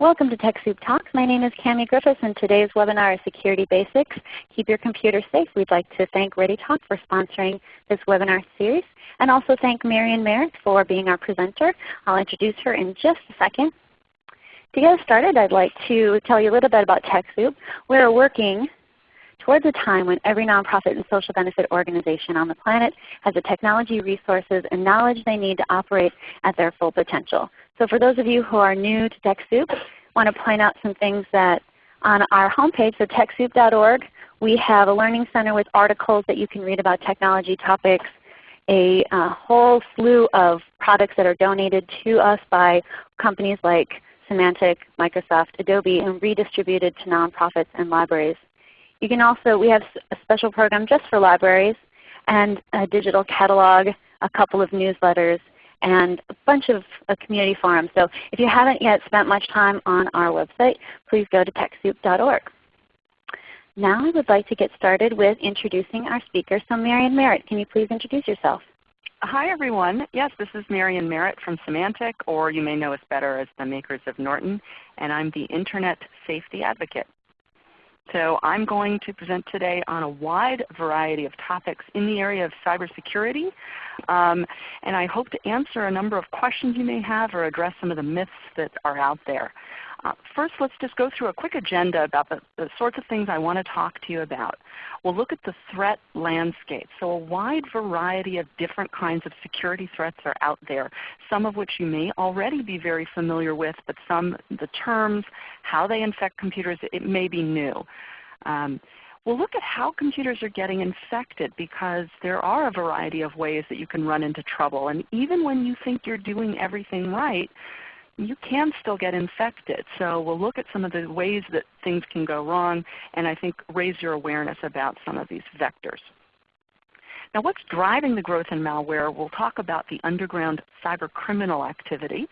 Welcome to TechSoup Talks. My name is Cami Griffiths and today's webinar is Security Basics. Keep your computer safe. We'd like to thank ReadyTalk for sponsoring this webinar series and also thank Marian Merritt for being our presenter. I'll introduce her in just a second. To get us started, I'd like to tell you a little bit about TechSoup. We're working towards a time when every nonprofit and social benefit organization on the planet has the technology, resources, and knowledge they need to operate at their full potential. So for those of you who are new to TechSoup, I want to point out some things that on our homepage, so TechSoup.org, we have a learning center with articles that you can read about technology topics, a uh, whole slew of products that are donated to us by companies like Symantec, Microsoft, Adobe, and redistributed to nonprofits and libraries. You can also, we have a special program just for libraries and a digital catalog, a couple of newsletters, and a bunch of uh, community forums. So if you haven't yet spent much time on our website, please go to TechSoup.org. Now I would like to get started with introducing our speaker. So Marian Merritt, can you please introduce yourself? Hi everyone. Yes, this is Marian Merritt from Symantec, or you may know us better as the makers of Norton, and I'm the Internet Safety Advocate. So I'm going to present today on a wide variety of topics in the area of cybersecurity. Um, and I hope to answer a number of questions you may have or address some of the myths that are out there. Uh, first, let's just go through a quick agenda about the, the, sorts of things I want to talk to you about. We'll look at the threat landscape. So a wide variety of different kinds of security threats are out there, some of which you may already be very familiar with, but some, the terms, how they infect computers, it may be new. Um, we'll look at how computers are getting infected because there are a variety of ways that you can run into trouble. And even when you think you're doing everything right, you can still get infected. So we'll look at some of the ways that things can go wrong and I think raise your awareness about some of these vectors. Now what's driving the growth in malware? We'll talk about the underground cyber criminal activity.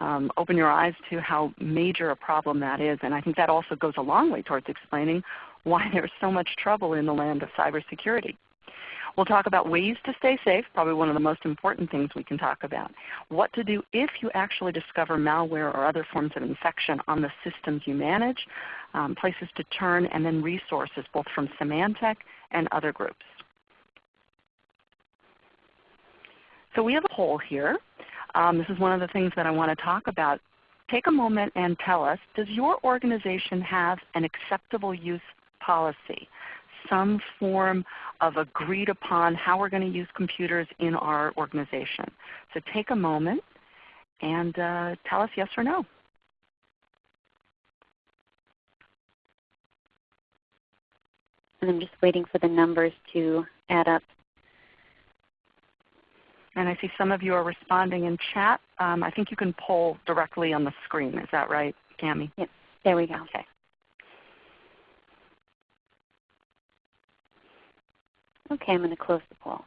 Um, open your eyes to how major a problem that is. And I think that also goes a long way towards explaining why there's so much trouble in the land of cybersecurity. We'll talk about ways to stay safe, probably one of the most important things we can talk about. What to do if you actually discover malware or other forms of infection on the systems you manage, um, places to turn, and then resources both from Symantec and other groups. So we have a poll here. Um, this is one of the things that I want to talk about. Take a moment and tell us, does your organization have an acceptable use policy? Some form of agreed upon how we're going to use computers in our organization. So take a moment and uh, tell us yes or no. And I'm just waiting for the numbers to add up. And I see some of you are responding in chat. Um, I think you can poll directly on the screen. Is that right, Cami? Yep. There we go. Okay. Okay, I'm going to close the poll.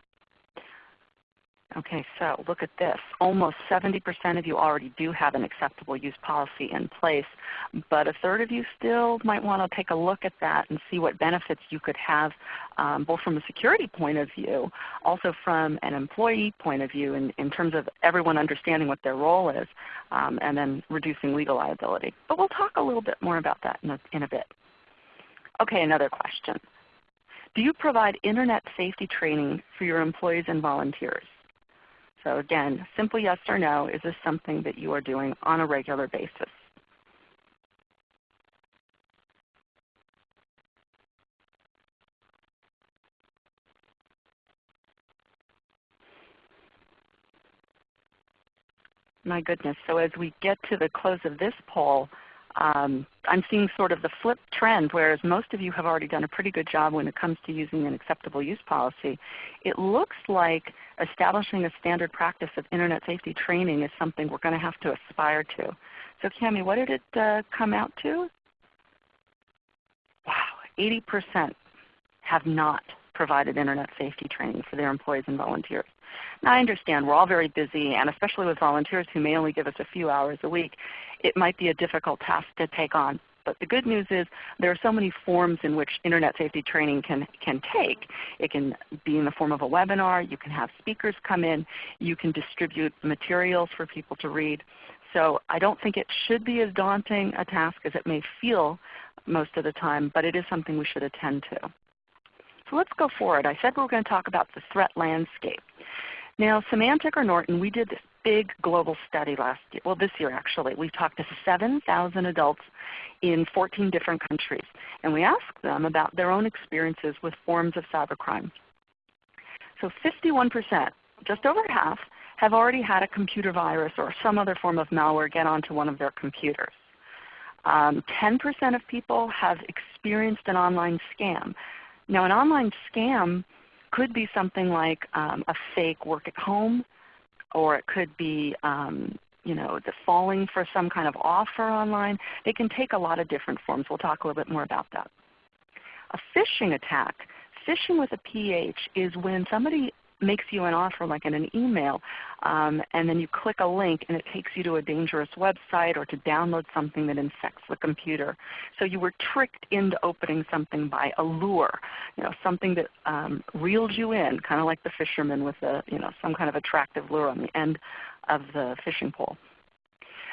Okay, so look at this. Almost 70% of you already do have an acceptable use policy in place, but a third of you still might want to take a look at that and see what benefits you could have um, both from a security point of view, also from an employee point of view in, in terms of everyone understanding what their role is, um, and then reducing legal liability. But we'll talk a little bit more about that in a, in a bit. Okay, another question. Do you provide Internet safety training for your employees and volunteers? So again, simple yes or no, is this something that you are doing on a regular basis? My goodness, so as we get to the close of this poll, um, I'm seeing sort of the flip trend, whereas most of you have already done a pretty good job when it comes to using an acceptable use policy. It looks like establishing a standard practice of Internet safety training is something we're going to have to aspire to. So Cami, what did it uh, come out to? Wow, 80% have not provided Internet safety training for their employees and volunteers. Now I understand we're all very busy, and especially with volunteers who may only give us a few hours a week, it might be a difficult task to take on. But the good news is there are so many forms in which Internet safety training can, can take. It can be in the form of a webinar. You can have speakers come in. You can distribute materials for people to read. So I don't think it should be as daunting a task as it may feel most of the time, but it is something we should attend to. So let's go forward. I said we were going to talk about the threat landscape. Now Symantec or Norton, we did this big global study last year, well this year actually. We talked to 7,000 adults in 14 different countries. And we asked them about their own experiences with forms of cybercrime. So 51%, just over half, have already had a computer virus or some other form of malware get onto one of their computers. 10% um, of people have experienced an online scam. Now an online scam could be something like um, a fake work at home, or it could be um, you know, the falling for some kind of offer online. They can take a lot of different forms. We'll talk a little bit more about that. A phishing attack, phishing with a PH is when somebody makes you an offer like in an email um, and then you click a link and it takes you to a dangerous website or to download something that infects the computer. So you were tricked into opening something by a lure, you know, something that um, reeled you in, kind of like the fisherman with a, you know, some kind of attractive lure on the end of the fishing pole.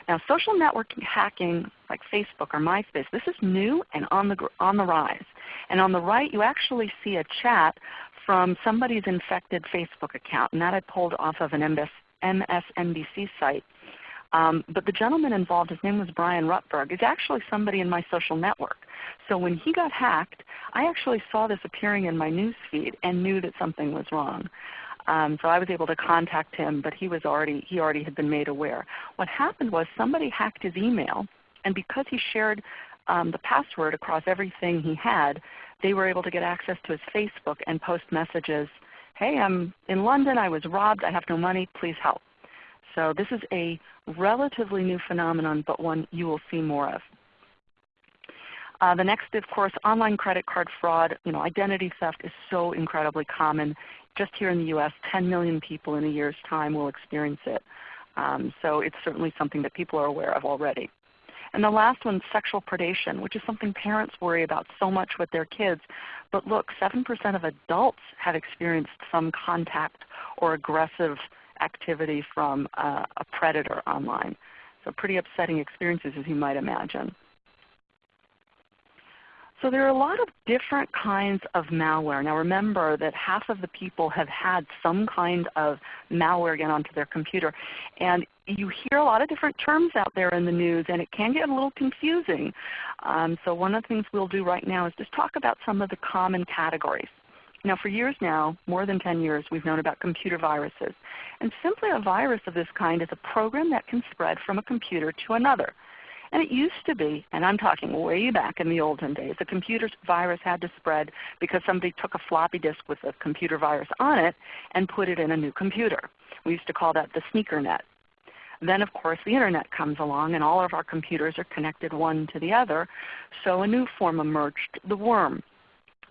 Now social networking hacking like Facebook or MySpace, this is new and on the, on the rise. And on the right you actually see a chat from somebody's infected Facebook account, and that I pulled off of an MSNBC site. Um, but the gentleman involved, his name was Brian Rutberg, is actually somebody in my social network. So when he got hacked, I actually saw this appearing in my news feed and knew that something was wrong. Um, so I was able to contact him, but he was already he already had been made aware. What happened was somebody hacked his email, and because he shared um, the password across everything he had, they were able to get access to his Facebook and post messages, hey, I'm in London, I was robbed, I have no money, please help. So this is a relatively new phenomenon, but one you will see more of. Uh, the next, of course, online credit card fraud. You know, identity theft is so incredibly common. Just here in the U.S., 10 million people in a year's time will experience it. Um, so it's certainly something that people are aware of already. And the last one, sexual predation, which is something parents worry about so much with their kids. But look, 7% of adults have experienced some contact or aggressive activity from uh, a predator online. So pretty upsetting experiences as you might imagine. So there are a lot of different kinds of malware. Now remember that half of the people have had some kind of malware get onto their computer. And you hear a lot of different terms out there in the news and it can get a little confusing. Um, so one of the things we'll do right now is just talk about some of the common categories. Now for years now, more than 10 years, we've known about computer viruses. And simply a virus of this kind is a program that can spread from a computer to another. And it used to be, and I'm talking way back in the olden days, a computer virus had to spread because somebody took a floppy disk with a computer virus on it and put it in a new computer. We used to call that the sneaker net. Then of course the Internet comes along and all of our computers are connected one to the other. So a new form emerged, the worm.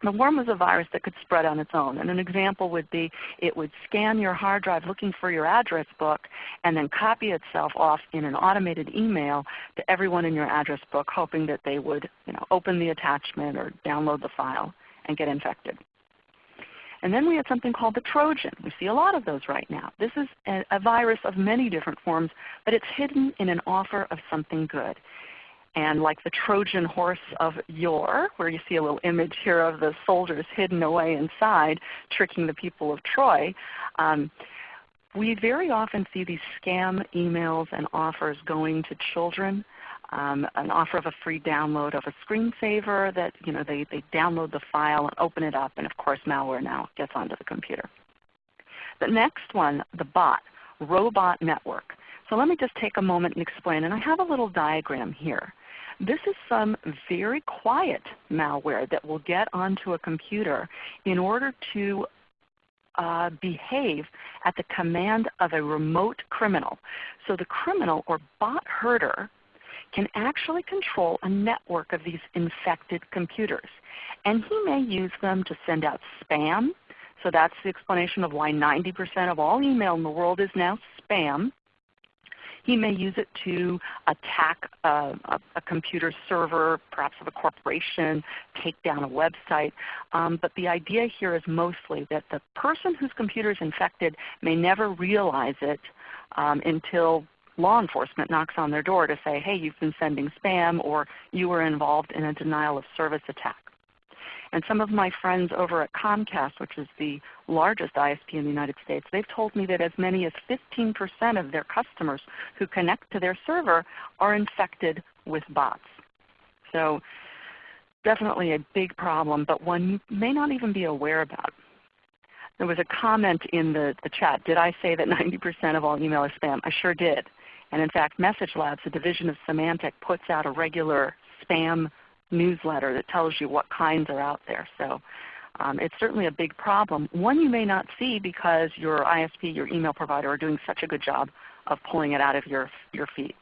The worm was a virus that could spread on its own. And an example would be it would scan your hard drive looking for your address book and then copy itself off in an automated email to everyone in your address book hoping that they would you know, open the attachment or download the file and get infected. And then we had something called the Trojan. We see a lot of those right now. This is a, a virus of many different forms, but it's hidden in an offer of something good. And like the Trojan horse of yore, where you see a little image here of the soldiers hidden away inside, tricking the people of Troy, um, we very often see these scam emails and offers going to children. Um, an offer of a free download of a screensaver that you know they, they download the file and open it up, and of course malware now gets onto the computer. The next one, the bot, robot network. So let me just take a moment and explain. And I have a little diagram here. This is some very quiet malware that will get onto a computer in order to uh, behave at the command of a remote criminal. So the criminal or bot herder can actually control a network of these infected computers. And he may use them to send out spam. So that's the explanation of why 90% of all email in the world is now spam. He may use it to attack a, a, a computer server, perhaps of a corporation, take down a website. Um, but the idea here is mostly that the person whose computer is infected may never realize it um, until law enforcement knocks on their door to say, hey, you've been sending spam or you were involved in a denial of service attack. And some of my friends over at Comcast, which is the largest ISP in the United States, they've told me that as many as 15% of their customers who connect to their server are infected with bots. So definitely a big problem, but one you may not even be aware about. There was a comment in the, the chat. Did I say that 90% of all email is spam? I sure did. And in fact, MessageLabs, a division of Symantec, puts out a regular spam newsletter that tells you what kinds are out there. So um, it's certainly a big problem. One you may not see because your ISP, your email provider are doing such a good job of pulling it out of your, your feed.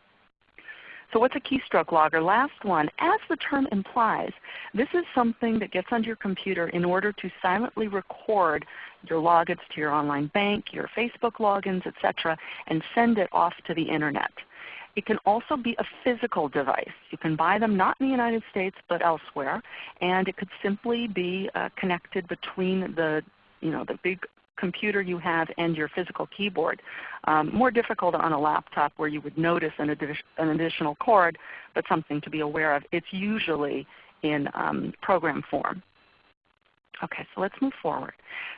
So what's a keystroke logger? Last one. As the term implies, this is something that gets onto your computer in order to silently record your logins to your online bank, your Facebook logins, etc., and send it off to the Internet. It can also be a physical device. You can buy them not in the United States but elsewhere, and it could simply be uh, connected between the, you know, the big computer you have and your physical keyboard. Um, more difficult on a laptop where you would notice an, an, additional cord, but something to be aware of. It's usually in um, program form. Okay, so let's move forward.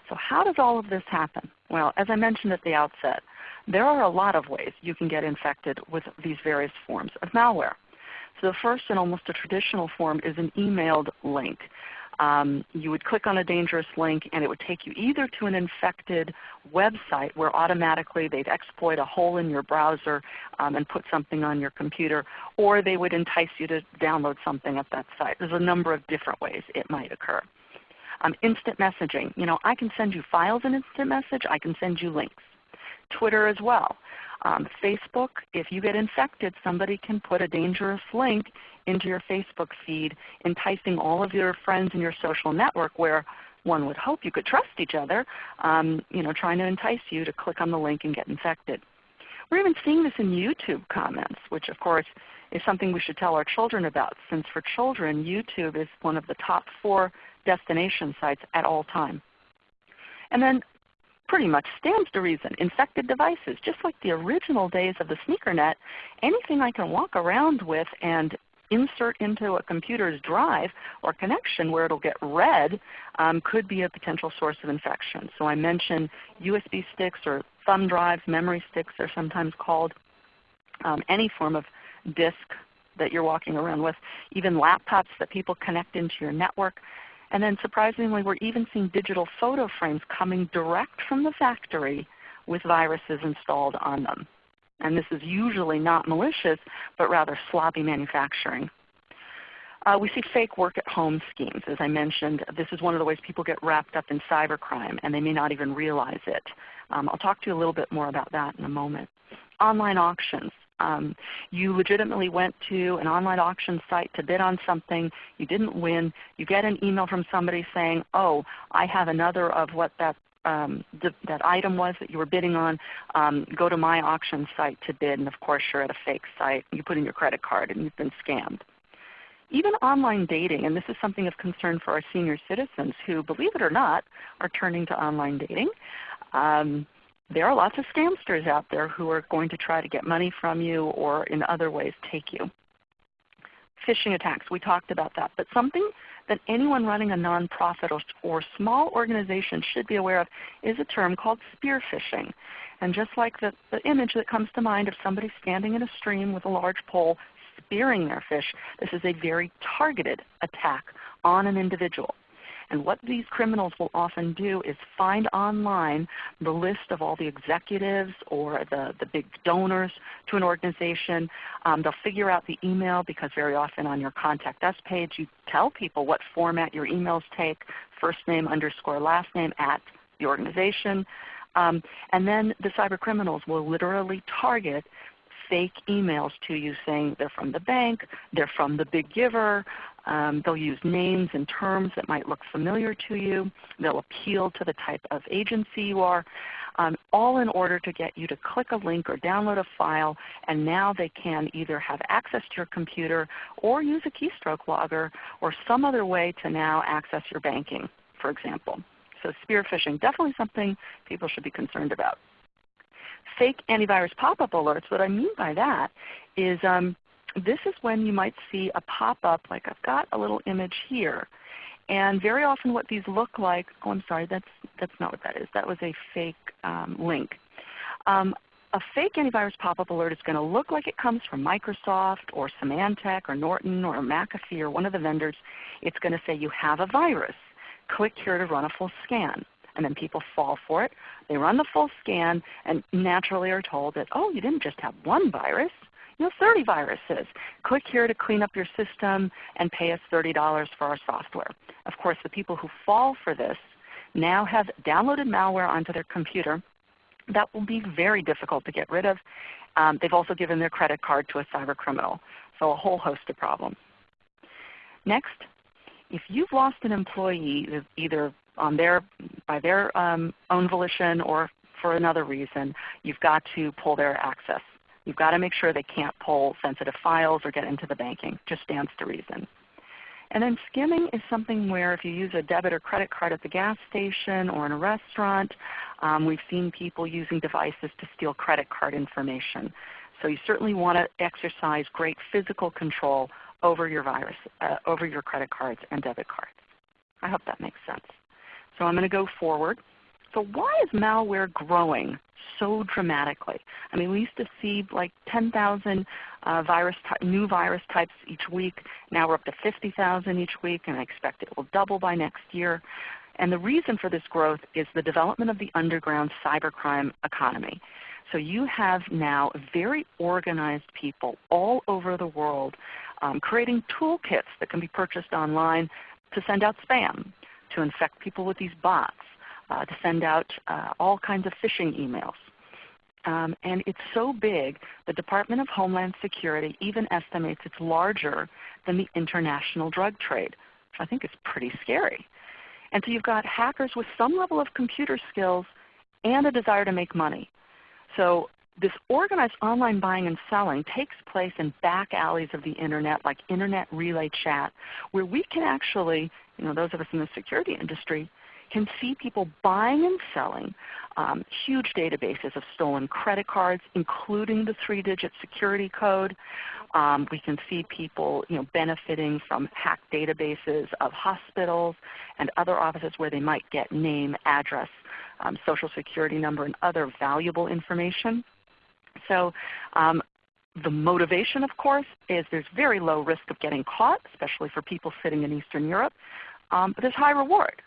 So how does all of this happen? Well, as I mentioned at the outset, there are a lot of ways you can get infected with these various forms of malware. So the first and almost a traditional form is an emailed link um, you would click on a dangerous link and it would take you either to an infected website where automatically they'd exploit a hole in your browser um, and put something on your computer, or they would entice you to download something at that site. There's a number of different ways it might occur. Um, instant messaging. You know, I can send you files in instant message. I can send you links. Twitter as well. Um, Facebook, if you get infected, somebody can put a dangerous link into your Facebook feed, enticing all of your friends in your social network where one would hope you could trust each other, um, you know, trying to entice you to click on the link and get infected. We're even seeing this in YouTube comments, which of course is something we should tell our children about since for children YouTube is one of the top four destination sites at all time. And then pretty much stands to reason. Infected devices, just like the original days of the sneaker net, anything I can walk around with and insert into a computer's drive or connection where it will get read um, could be a potential source of infection. So I mentioned USB sticks or thumb drives, memory sticks they're sometimes called, um, any form of disk that you're walking around with, even laptops that people connect into your network. And then surprisingly, we're even seeing digital photo frames coming direct from the factory with viruses installed on them. And this is usually not malicious, but rather sloppy manufacturing. Uh, we see fake work at home schemes. As I mentioned, this is one of the ways people get wrapped up in cybercrime and they may not even realize it. Um, I'll talk to you a little bit more about that in a moment. Online auctions. Um, you legitimately went to an online auction site to bid on something. You didn't win. You get an email from somebody saying, oh, I have another of what that, um, that item was that you were bidding on. Um, go to my auction site to bid. And of course you're at a fake site. You put in your credit card and you've been scammed. Even online dating, and this is something of concern for our senior citizens who, believe it or not, are turning to online dating. Um, there are lots of scamsters out there who are going to try to get money from you or in other ways take you. Phishing attacks, we talked about that. But something that anyone running a nonprofit or, or small organization should be aware of is a term called spear phishing. And just like the, the image that comes to mind of somebody standing in a stream with a large pole spearing their fish, this is a very targeted attack on an individual. And what these criminals will often do is find online the list of all the executives or the, the big donors to an organization. Um, they'll figure out the email because very often on your Contact Us page you tell people what format your emails take, first name underscore last name at the organization. Um, and then the cyber criminals will literally target fake emails to you saying they're from the bank, they're from the big giver. Um, they'll use names and terms that might look familiar to you. They'll appeal to the type of agency you are, um, all in order to get you to click a link or download a file, and now they can either have access to your computer or use a keystroke logger or some other way to now access your banking, for example. So spear phishing, definitely something people should be concerned about. Fake antivirus pop-up alerts, what I mean by that is um, this is when you might see a pop-up like I've got a little image here. And very often what these look like, oh I'm sorry, that's, that's not what that is. That was a fake um, link. Um, a fake antivirus pop-up alert is going to look like it comes from Microsoft or Symantec or Norton or McAfee or one of the vendors. It's going to say you have a virus. Click here to run a full scan. And then people fall for it. They run the full scan and naturally are told that, oh, you didn't just have one virus. You have 30 viruses. Click here to clean up your system and pay us $30 for our software. Of course, the people who fall for this now have downloaded malware onto their computer that will be very difficult to get rid of. Um, they've also given their credit card to a cyber criminal. So a whole host of problems. Next, if you've lost an employee either on their, by their um, own volition or for another reason, you've got to pull their access. You've got to make sure they can't pull sensitive files or get into the banking. Just stands to reason. And then skimming is something where if you use a debit or credit card at the gas station or in a restaurant, um, we've seen people using devices to steal credit card information. So you certainly want to exercise great physical control over your virus, uh, over your credit cards and debit cards. I hope that makes sense. So I'm going to go forward. So why is malware growing so dramatically? I mean, we used to see like 10,000 uh, virus new virus types each week. Now we're up to 50,000 each week, and I expect it will double by next year. And the reason for this growth is the development of the underground cybercrime economy. So you have now very organized people all over the world um, creating toolkits that can be purchased online to send out spam, to infect people with these bots, uh, to send out uh, all kinds of phishing emails. Um, and it's so big, the Department of Homeland Security even estimates it's larger than the international drug trade, which I think is pretty scary. And so you've got hackers with some level of computer skills and a desire to make money. So this organized online buying and selling takes place in back alleys of the Internet like Internet Relay Chat where we can actually, you know, those of us in the security industry, can see people buying and selling um, huge databases of stolen credit cards, including the three-digit security code. Um, we can see people you know, benefiting from hacked databases of hospitals and other offices where they might get name, address, um, social security number, and other valuable information. So um, the motivation, of course, is there's very low risk of getting caught, especially for people sitting in Eastern Europe, um, but there's high reward.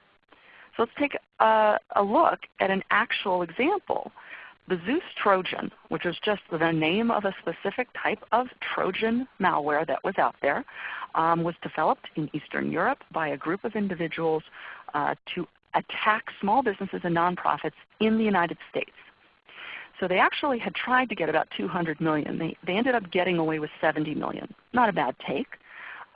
So let's take a, a look at an actual example. The Zeus Trojan, which is just the name of a specific type of Trojan malware that was out there, um, was developed in Eastern Europe by a group of individuals uh, to attack small businesses and nonprofits in the United States. So they actually had tried to get about 200 million. They, they ended up getting away with 70 million. Not a bad take.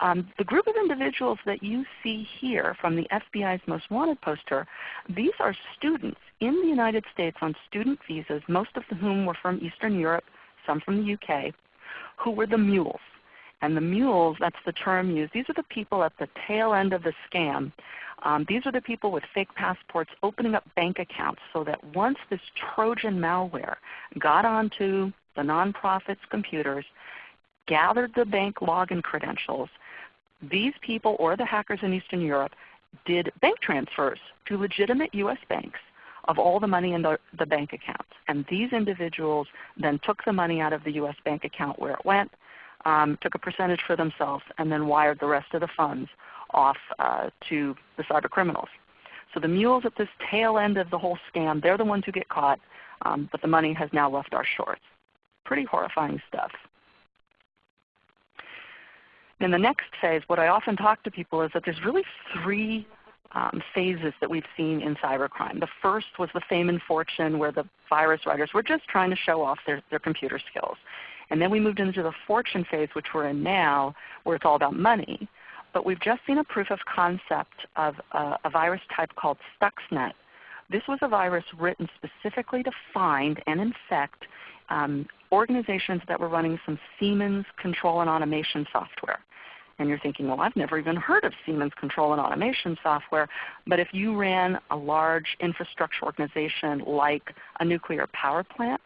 Um, the group of individuals that you see here from the FBI's Most Wanted poster, these are students in the United States on student visas, most of whom were from Eastern Europe, some from the UK, who were the mules. And the mules, that's the term used, these are the people at the tail end of the scam. Um, these are the people with fake passports opening up bank accounts so that once this Trojan malware got onto the nonprofits' computers, gathered the bank login credentials, these people or the hackers in Eastern Europe did bank transfers to legitimate U.S. banks of all the money in the, the bank accounts. And these individuals then took the money out of the U.S. bank account where it went, um, took a percentage for themselves, and then wired the rest of the funds off uh, to the cyber criminals. So the mules at this tail end of the whole scam, they're the ones who get caught, um, but the money has now left our shores. Pretty horrifying stuff. In the next phase, what I often talk to people is that there's really three um, phases that we've seen in cybercrime. The first was the fame and fortune where the virus writers were just trying to show off their, their computer skills. And then we moved into the fortune phase, which we're in now, where it's all about money. But we've just seen a proof of concept of a, a virus type called Stuxnet. This was a virus written specifically to find and infect um, organizations that were running some Siemens control and automation software. And you're thinking, well, I've never even heard of Siemens control and automation software. But if you ran a large infrastructure organization like a nuclear power plant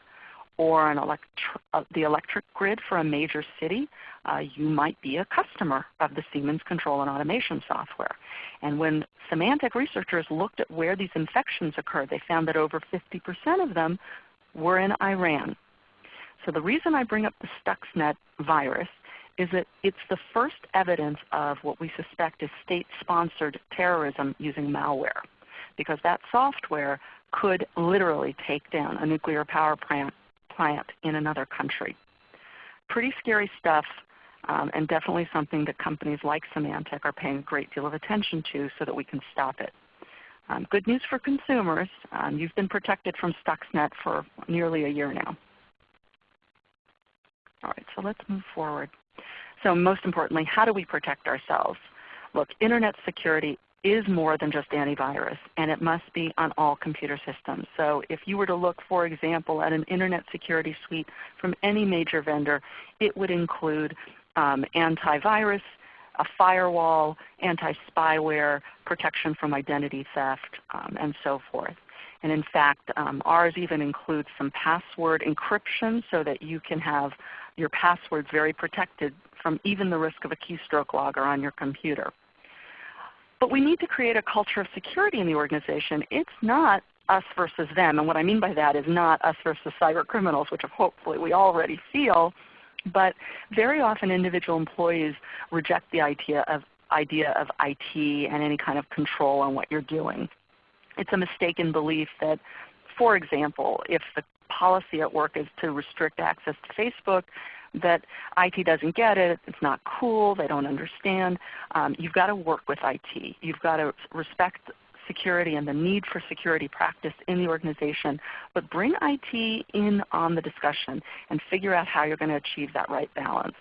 or an uh, the electric grid for a major city, uh, you might be a customer of the Siemens control and automation software. And when Symantec researchers looked at where these infections occurred, they found that over 50% of them were in Iran. So the reason I bring up the Stuxnet virus is that it's the first evidence of what we suspect is state-sponsored terrorism using malware. Because that software could literally take down a nuclear power plant, plant in another country. Pretty scary stuff um, and definitely something that companies like Symantec are paying a great deal of attention to so that we can stop it. Um, good news for consumers. Um, you've been protected from Stuxnet for nearly a year now. All right, so let's move forward. So most importantly, how do we protect ourselves? Look, Internet security is more than just antivirus, and it must be on all computer systems. So if you were to look, for example, at an Internet security suite from any major vendor, it would include um, antivirus, a firewall, anti-spyware, protection from identity theft, um, and so forth. And in fact, um, ours even includes some password encryption so that you can have your passwords very protected from even the risk of a keystroke logger on your computer. But we need to create a culture of security in the organization. It's not us versus them. And what I mean by that is not us versus cyber criminals, which hopefully we already feel, but very often individual employees reject the idea of, idea of IT and any kind of control on what you're doing. It's a mistaken belief that, for example, if the policy at work is to restrict access to Facebook, that IT doesn't get it, it's not cool, they don't understand. Um, you've got to work with IT. You've got to respect security and the need for security practice in the organization, but bring IT in on the discussion and figure out how you're going to achieve that right balance.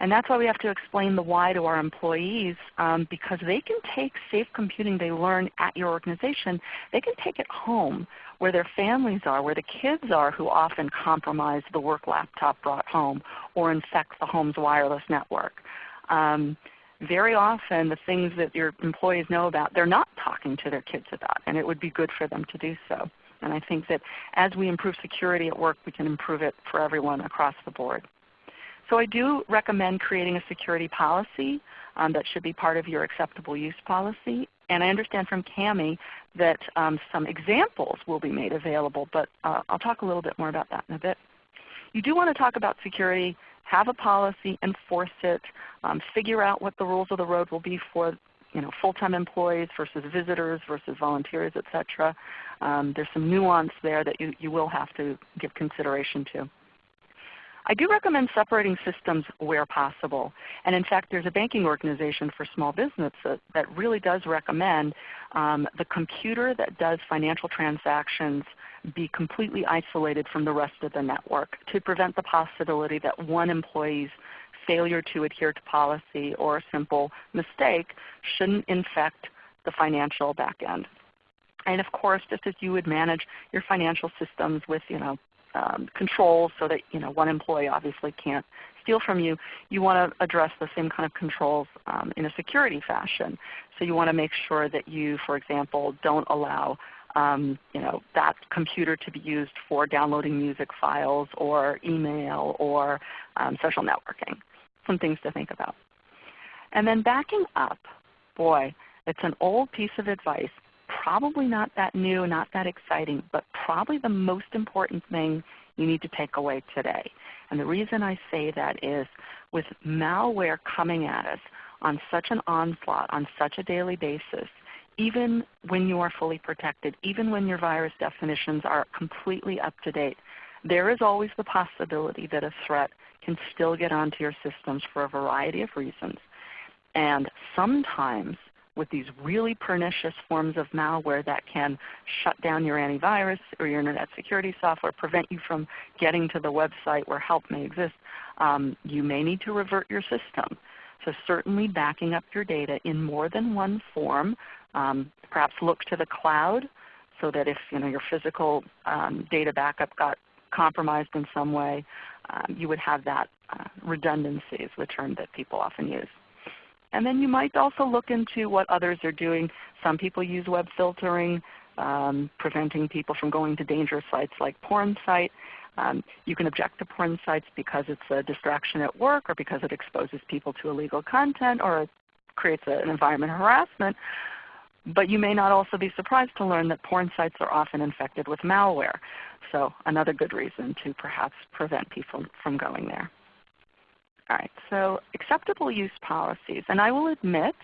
And that's why we have to explain the why to our employees um, because they can take safe computing they learn at your organization, they can take it home where their families are, where the kids are who often compromise the work laptop brought home or infect the home's wireless network. Um, very often the things that your employees know about, they're not talking to their kids about, and it would be good for them to do so. And I think that as we improve security at work, we can improve it for everyone across the board. So I do recommend creating a security policy um, that should be part of your acceptable use policy. And I understand from Cami that um, some examples will be made available, but uh, I'll talk a little bit more about that in a bit. You do want to talk about security, have a policy, enforce it, um, figure out what the rules of the road will be for you know, full-time employees versus visitors versus volunteers, etc. Um, there's some nuance there that you, you will have to give consideration to. I do recommend separating systems where possible. And in fact, there's a banking organization for small business that, that really does recommend um, the computer that does financial transactions be completely isolated from the rest of the network to prevent the possibility that one employee's failure to adhere to policy or a simple mistake shouldn't infect the financial back end. And of course, just as you would manage your financial systems with you know, um, controls so that you know, one employee obviously can't steal from you, you want to address the same kind of controls um, in a security fashion. So you want to make sure that you, for example, don't allow um, you know, that computer to be used for downloading music files or email or um, social networking. Some things to think about. And then backing up, boy, it's an old piece of advice probably not that new, not that exciting, but probably the most important thing you need to take away today. And the reason I say that is with malware coming at us on such an onslaught, on such a daily basis, even when you are fully protected, even when your virus definitions are completely up to date, there is always the possibility that a threat can still get onto your systems for a variety of reasons. And sometimes with these really pernicious forms of malware that can shut down your antivirus or your internet security software, prevent you from getting to the website where help may exist, um, you may need to revert your system. So certainly backing up your data in more than one form. Um, perhaps look to the cloud so that if you know, your physical um, data backup got compromised in some way, um, you would have that uh, redundancy is the term that people often use. And then you might also look into what others are doing. Some people use web filtering, um, preventing people from going to dangerous sites like porn site. Um, you can object to porn sites because it's a distraction at work or because it exposes people to illegal content or it creates a, an environment of harassment. But you may not also be surprised to learn that porn sites are often infected with malware. So another good reason to perhaps prevent people from going there. Right, so acceptable use policies. And I will admit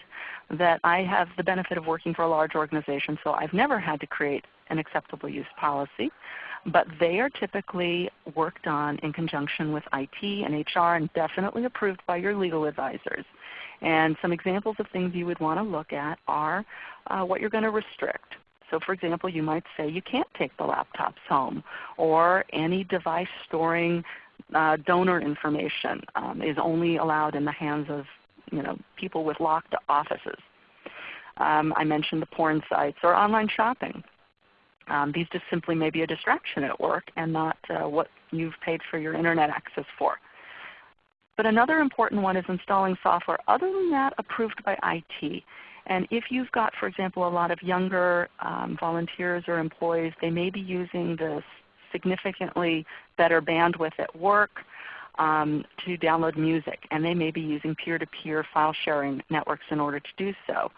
that I have the benefit of working for a large organization, so I've never had to create an acceptable use policy. But they are typically worked on in conjunction with IT and HR and definitely approved by your legal advisors. And some examples of things you would want to look at are uh, what you're going to restrict. So for example, you might say you can't take the laptops home or any device storing uh, donor information um, is only allowed in the hands of you know, people with locked offices. Um, I mentioned the porn sites or online shopping. Um, these just simply may be a distraction at work and not uh, what you've paid for your Internet access for. But another important one is installing software other than that approved by IT. And if you've got, for example, a lot of younger um, volunteers or employees, they may be using the significantly better bandwidth at work um, to download music, and they may be using peer-to-peer -peer file sharing networks in order to do so.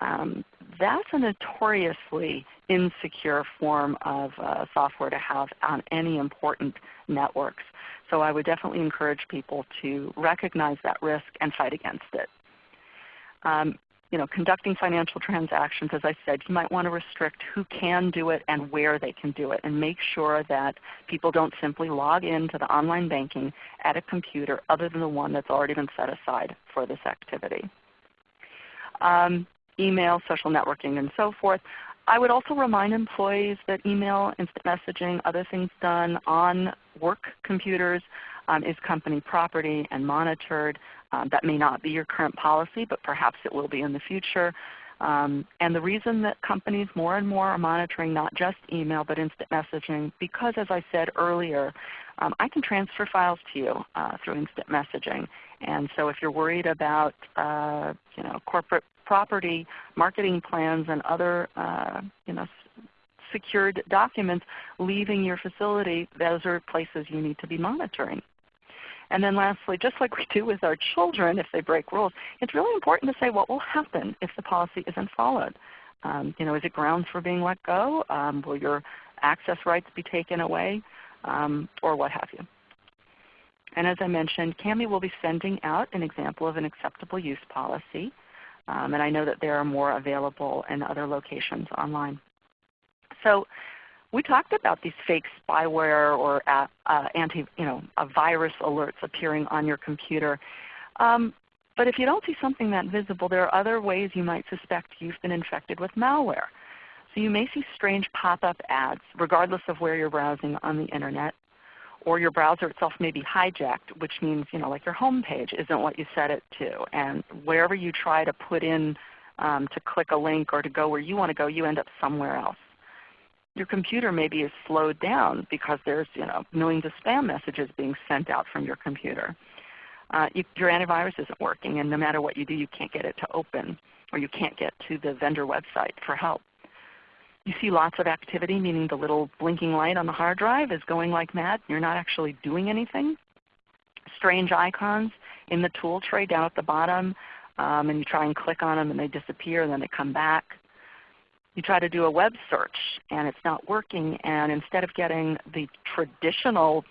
Um, that's a notoriously insecure form of uh, software to have on any important networks. So I would definitely encourage people to recognize that risk and fight against it. Um, you know, conducting financial transactions, as I said, you might want to restrict who can do it and where they can do it and make sure that people don't simply log into the online banking at a computer other than the one that's already been set aside for this activity. Um, email, social networking, and so forth. I would also remind employees that email, instant messaging, other things done on work computers um, is company property and monitored. Um, that may not be your current policy, but perhaps it will be in the future. Um, and the reason that companies more and more are monitoring not just email but instant messaging, because as I said earlier, um, I can transfer files to you uh, through instant messaging. And so if you're worried about uh, you know, corporate property, marketing plans, and other uh, you know, secured documents leaving your facility, those are places you need to be monitoring. And then lastly, just like we do with our children if they break rules, it's really important to say what will happen if the policy isn't followed. Um, you know, is it grounds for being let go? Um, will your access rights be taken away? Um, or what have you. And as I mentioned, Cami will be sending out an example of an acceptable use policy. Um, and I know that there are more available in other locations online. So we talked about these fake spyware or uh, uh, anti, you know, virus alerts appearing on your computer. Um, but if you don't see something that visible, there are other ways you might suspect you've been infected with malware. So you may see strange pop-up ads regardless of where you're browsing on the Internet or your browser itself may be hijacked, which means you know, like your home page isn't what you set it to. And wherever you try to put in um, to click a link or to go where you want to go, you end up somewhere else. Your computer maybe is slowed down because there's you know, millions of spam messages being sent out from your computer. Uh, you, your antivirus isn't working, and no matter what you do, you can't get it to open, or you can't get to the vendor website for help. You see lots of activity, meaning the little blinking light on the hard drive is going like mad. And you're not actually doing anything. Strange icons in the tool tray down at the bottom, um, and you try and click on them and they disappear and then they come back. You try to do a web search and it's not working, and instead of getting the traditional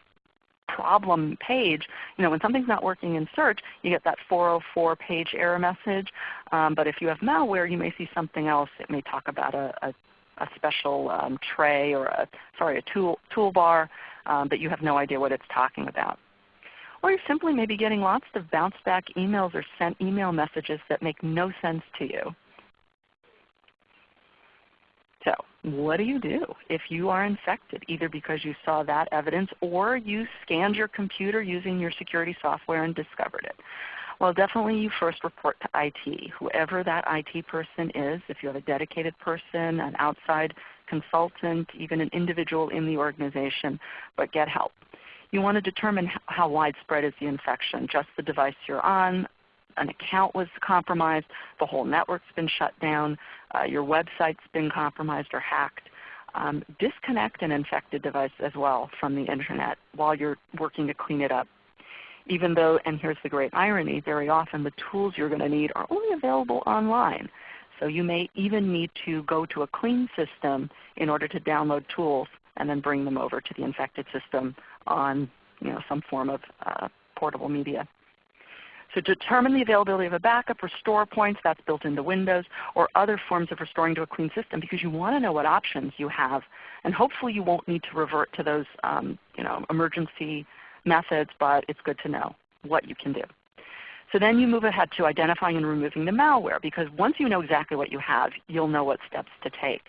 problem page, you know, when something's not working in search, you get that 404 page error message. Um, but if you have malware, you may see something else. It may talk about a, a a special um, tray or a, sorry, a tool, toolbar, um, but you have no idea what it's talking about. Or you simply may be getting lots of bounce back emails or sent email messages that make no sense to you. So what do you do if you are infected, either because you saw that evidence or you scanned your computer using your security software and discovered it? Well, definitely you first report to IT. Whoever that IT person is, if you have a dedicated person, an outside consultant, even an individual in the organization, but get help. You want to determine how widespread is the infection, just the device you're on, an account was compromised, the whole network's been shut down, uh, your website's been compromised or hacked. Um, disconnect an infected device as well from the Internet while you're working to clean it up. Even though, and here's the great irony, very often the tools you're going to need are only available online. So you may even need to go to a clean system in order to download tools and then bring them over to the infected system on you know, some form of uh, portable media. So determine the availability of a backup, restore points, that's built into Windows, or other forms of restoring to a clean system because you want to know what options you have. And hopefully you won't need to revert to those um, you know, emergency methods, but it's good to know what you can do. So then you move ahead to identifying and removing the malware because once you know exactly what you have, you'll know what steps to take.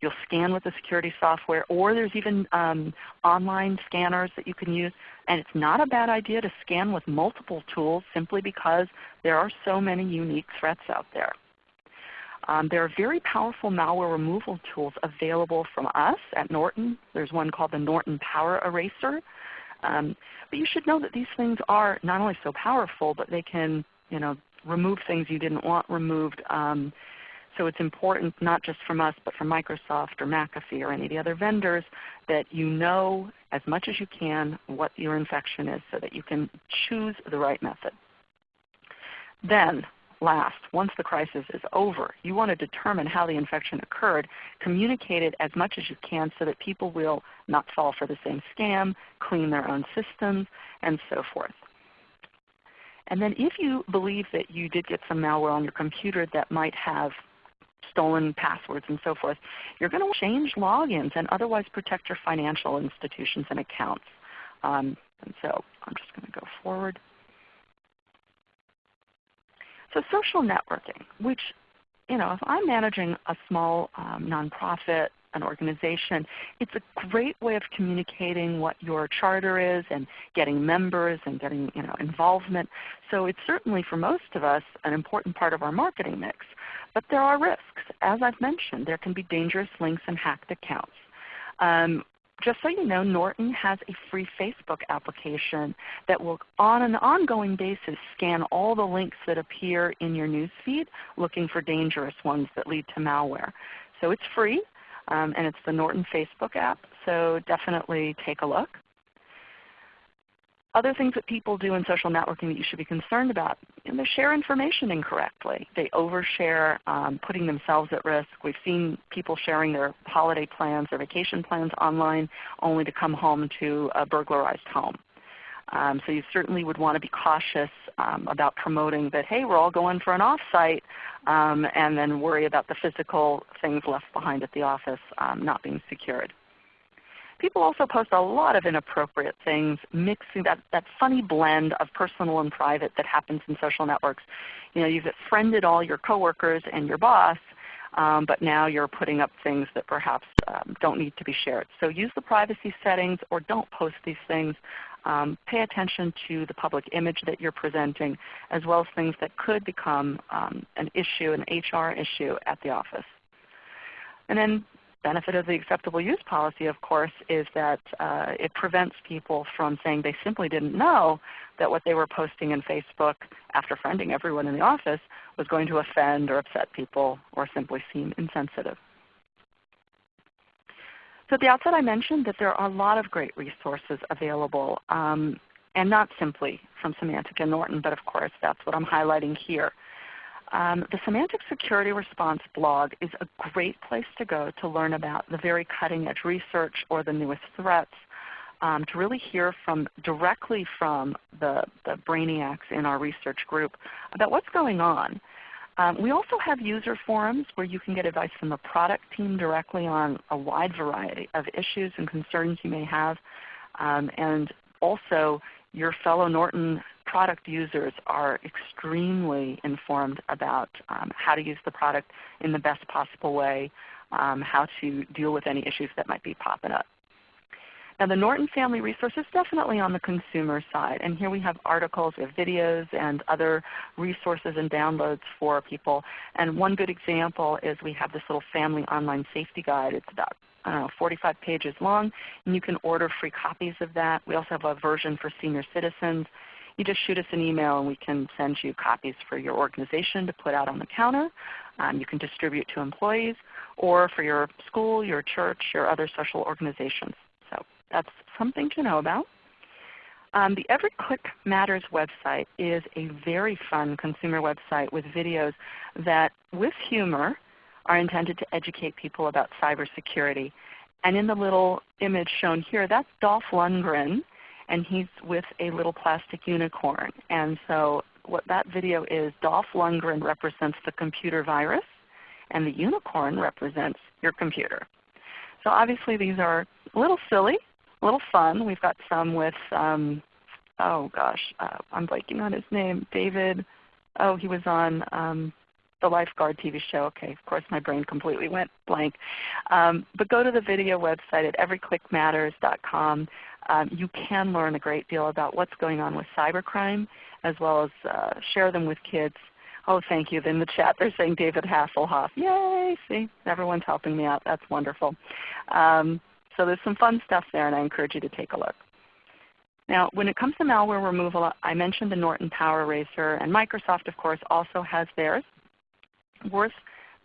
You'll scan with the security software or there's even um, online scanners that you can use. And it's not a bad idea to scan with multiple tools simply because there are so many unique threats out there. Um, there are very powerful malware removal tools available from us at Norton. There's one called the Norton Power Eraser. Um, but you should know that these things are not only so powerful, but they can you know, remove things you didn't want removed. Um, so it's important not just from us, but from Microsoft or McAfee or any of the other vendors that you know as much as you can what your infection is so that you can choose the right method. Then last, once the crisis is over, you want to determine how the infection occurred, communicate it as much as you can so that people will not fall for the same scam, clean their own systems, and so forth. And then if you believe that you did get some malware on your computer that might have stolen passwords and so forth, you're going to change logins and otherwise protect your financial institutions and accounts. Um, and so I'm just going to go forward. So social networking, which you know, if I'm managing a small um, nonprofit, an organization, it's a great way of communicating what your charter is and getting members and getting you know, involvement. So it's certainly for most of us an important part of our marketing mix. But there are risks. As I've mentioned, there can be dangerous links and hacked accounts. Um, just so you know, Norton has a free Facebook application that will on an ongoing basis scan all the links that appear in your newsfeed looking for dangerous ones that lead to malware. So it's free um, and it's the Norton Facebook app, so definitely take a look. Other things that people do in social networking that you should be concerned about, they share information incorrectly. They overshare, um, putting themselves at risk. We've seen people sharing their holiday plans, their vacation plans online only to come home to a burglarized home. Um, so you certainly would want to be cautious um, about promoting that, hey, we're all going for an offsite, um, and then worry about the physical things left behind at the office um, not being secured. People also post a lot of inappropriate things, mixing that, that funny blend of personal and private that happens in social networks. You know, you've friended all your coworkers and your boss, um, but now you're putting up things that perhaps um, don't need to be shared. So use the privacy settings or don't post these things. Um, pay attention to the public image that you're presenting as well as things that could become um, an issue, an HR issue at the office. And then benefit of the acceptable use policy, of course, is that uh, it prevents people from saying they simply didn't know that what they were posting in Facebook after friending everyone in the office was going to offend or upset people or simply seem insensitive. So at the outset I mentioned that there are a lot of great resources available, um, and not simply from Symantec and Norton, but of course that's what I'm highlighting here. Um, the Symantec Security Response blog is a great place to go to learn about the very cutting edge research or the newest threats, um, to really hear from directly from the, the brainiacs in our research group about what's going on. Um, we also have user forums where you can get advice from the product team directly on a wide variety of issues and concerns you may have. Um, and also your fellow Norton product users are extremely informed about um, how to use the product in the best possible way, um, how to deal with any issues that might be popping up. Now the Norton Family Resource is definitely on the consumer side. And here we have articles, we have videos, and other resources and downloads for people. And one good example is we have this little family online safety guide. It's about know, 45 pages long, and you can order free copies of that. We also have a version for senior citizens you just shoot us an email and we can send you copies for your organization to put out on the counter. Um, you can distribute to employees, or for your school, your church, your other social organizations. So that's something to know about. Um, the Every Click Matters website is a very fun consumer website with videos that, with humor, are intended to educate people about cybersecurity. And in the little image shown here, that's Dolph Lundgren, and he's with a little plastic unicorn. And so what that video is, Dolph Lundgren represents the computer virus, and the unicorn represents your computer. So obviously these are a little silly, a little fun. We've got some with, um, oh gosh, uh, I'm blanking on his name, David, oh he was on um, the Lifeguard TV show. Okay, of course my brain completely went blank. Um, but go to the video website at everyclickmatters.com. Um, you can learn a great deal about what's going on with cybercrime as well as uh, share them with kids. Oh, thank you. In the chat they're saying David Hasselhoff. Yay! See, everyone's helping me out. That's wonderful. Um, so there's some fun stuff there and I encourage you to take a look. Now when it comes to malware removal, I mentioned the Norton Power Eraser and Microsoft of course also has theirs. Worth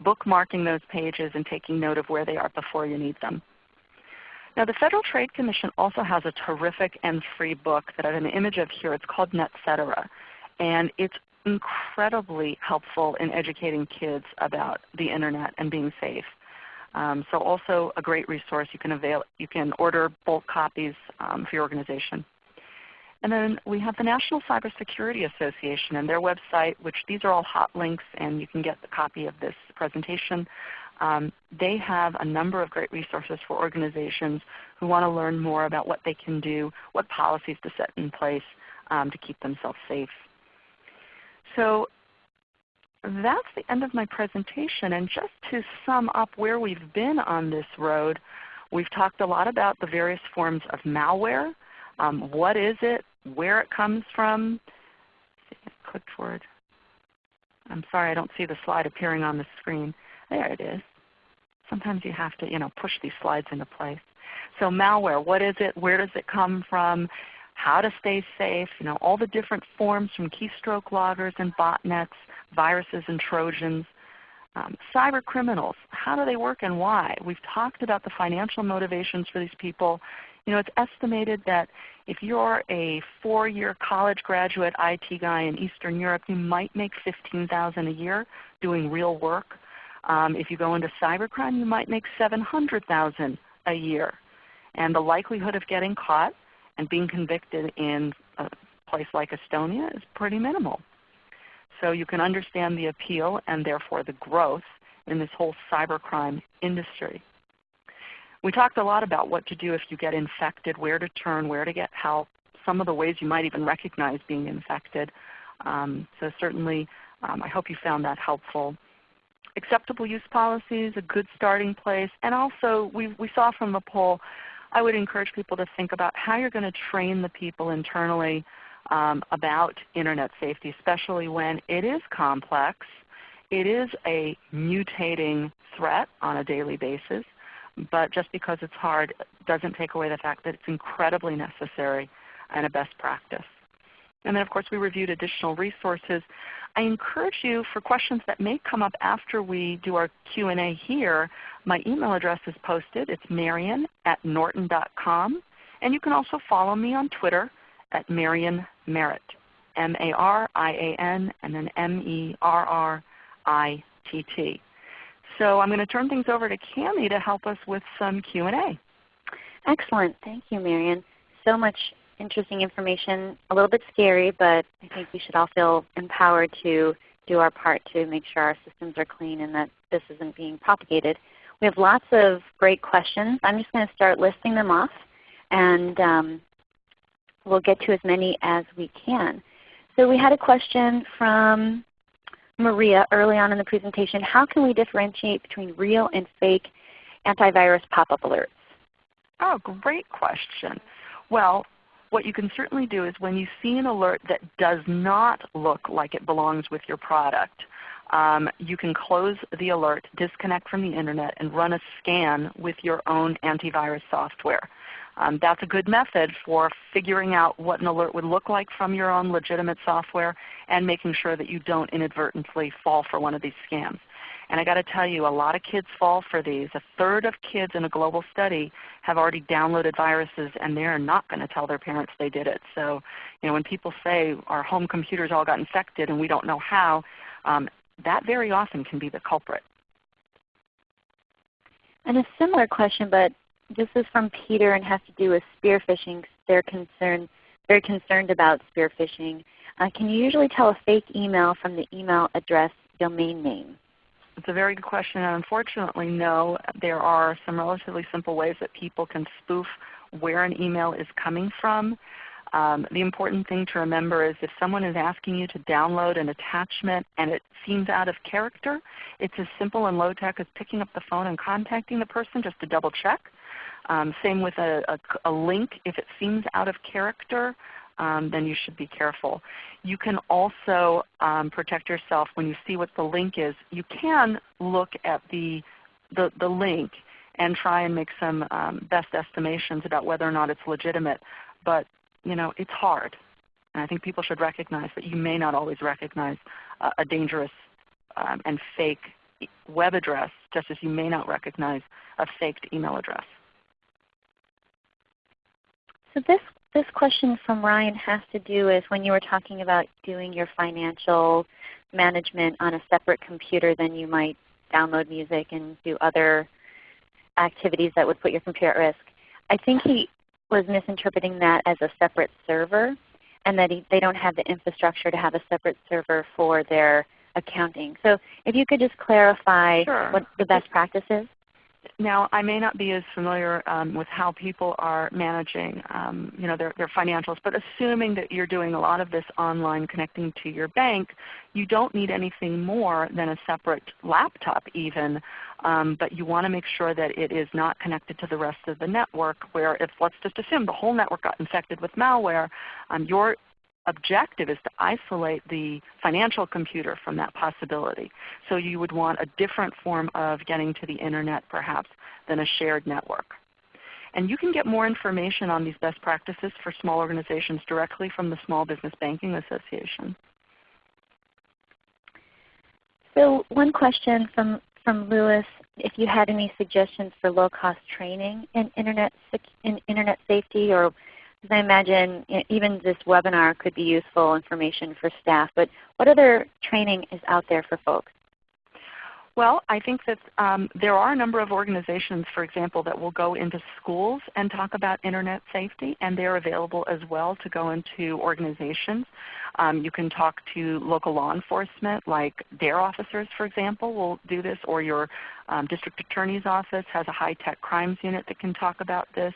bookmarking those pages and taking note of where they are before you need them. Now the Federal Trade Commission also has a terrific and free book that I have an image of here. It's called NetCetera. And it's incredibly helpful in educating kids about the Internet and being safe. Um, so also a great resource. You can, avail, you can order bulk copies um, for your organization. And then we have the National Cybersecurity Association and their website, which these are all hot links and you can get the copy of this presentation. Um, they have a number of great resources for organizations who want to learn more about what they can do, what policies to set in place um, to keep themselves safe. So that's the end of my presentation. And just to sum up where we've been on this road, we've talked a lot about the various forms of malware. Um, what is it? Where it comes from? Click forward. I'm sorry I don't see the slide appearing on the screen. There it is. Sometimes you have to you know, push these slides into place. So malware, what is it? Where does it come from? How to stay safe, you know, all the different forms from keystroke loggers and botnets, viruses and Trojans. Um, cyber criminals, how do they work and why? We've talked about the financial motivations for these people. You know, it's estimated that if you're a four-year college graduate IT guy in Eastern Europe, you might make 15000 a year doing real work. Um, if you go into cybercrime, you might make 700000 a year. And the likelihood of getting caught and being convicted in a place like Estonia is pretty minimal. So you can understand the appeal and therefore the growth in this whole cybercrime industry. We talked a lot about what to do if you get infected, where to turn, where to get help, some of the ways you might even recognize being infected. Um, so certainly um, I hope you found that helpful. Acceptable use policies, a good starting place, and also we, we saw from the poll, I would encourage people to think about how you're going to train the people internally um, about Internet safety, especially when it is complex. It is a mutating threat on a daily basis, but just because it's hard doesn't take away the fact that it's incredibly necessary and a best practice. And then of course we reviewed additional resources. I encourage you for questions that may come up after we do our Q&A here, my email address is posted. It's marian at norton.com. And you can also follow me on Twitter at Marian Merritt, M-A-R-I-A-N and then M-E-R-R-I-T-T. So I'm going to turn things over to Cami to help us with some Q&A. Excellent. Thank you, Marian. So much interesting information, a little bit scary, but I think we should all feel empowered to do our part to make sure our systems are clean and that this isn't being propagated. We have lots of great questions. I'm just going to start listing them off and um, we'll get to as many as we can. So we had a question from Maria early on in the presentation. How can we differentiate between real and fake antivirus pop-up alerts? Oh, great question. Well, what you can certainly do is when you see an alert that does not look like it belongs with your product, um, you can close the alert, disconnect from the Internet, and run a scan with your own antivirus software. Um, that's a good method for figuring out what an alert would look like from your own legitimate software and making sure that you don't inadvertently fall for one of these scams. And I got to tell you, a lot of kids fall for these. A third of kids in a global study have already downloaded viruses and they're not going to tell their parents they did it. So you know, when people say our home computers all got infected and we don't know how, um, that very often can be the culprit. And a similar question, but this is from Peter and has to do with spear phishing. They're concerned, very concerned about spear phishing. Uh, can you usually tell a fake email from the email address domain name? It's a very good question. And unfortunately, no. There are some relatively simple ways that people can spoof where an email is coming from. Um, the important thing to remember is if someone is asking you to download an attachment and it seems out of character, it's as simple and low tech as picking up the phone and contacting the person just to double check. Um, same with a, a, a, link. If it seems out of character, um, then you should be careful. You can also um, protect yourself when you see what the link is. You can look at the, the, the link and try and make some um, best estimations about whether or not it's legitimate. But you know, it's hard. And I think people should recognize that you may not always recognize uh, a dangerous um, and fake web address just as you may not recognize a faked email address. So this, this question from Ryan has to do with when you were talking about doing your financial management on a separate computer than you might download music and do other activities that would put your computer at risk. I think he was misinterpreting that as a separate server and that he, they don't have the infrastructure to have a separate server for their accounting. So if you could just clarify sure. what the best practice is. Now, I may not be as familiar um, with how people are managing um, you know, their, their financials, but assuming that you're doing a lot of this online connecting to your bank, you don't need anything more than a separate laptop even, um, but you want to make sure that it is not connected to the rest of the network where if let's just assume the whole network got infected with malware, um, your objective is to isolate the financial computer from that possibility. So you would want a different form of getting to the Internet perhaps than a shared network. And you can get more information on these best practices for small organizations directly from the Small Business Banking Association. So one question from, from Lewis, if you had any suggestions for low-cost training in Internet, in Internet safety or because I imagine even this webinar could be useful information for staff. But what other training is out there for folks? Well, I think that um, there are a number of organizations, for example, that will go into schools and talk about Internet safety, and they're available as well to go into organizations. Um, you can talk to local law enforcement, like DARE officers, for example, will do this, or your um, district attorney's office has a high-tech crimes unit that can talk about this.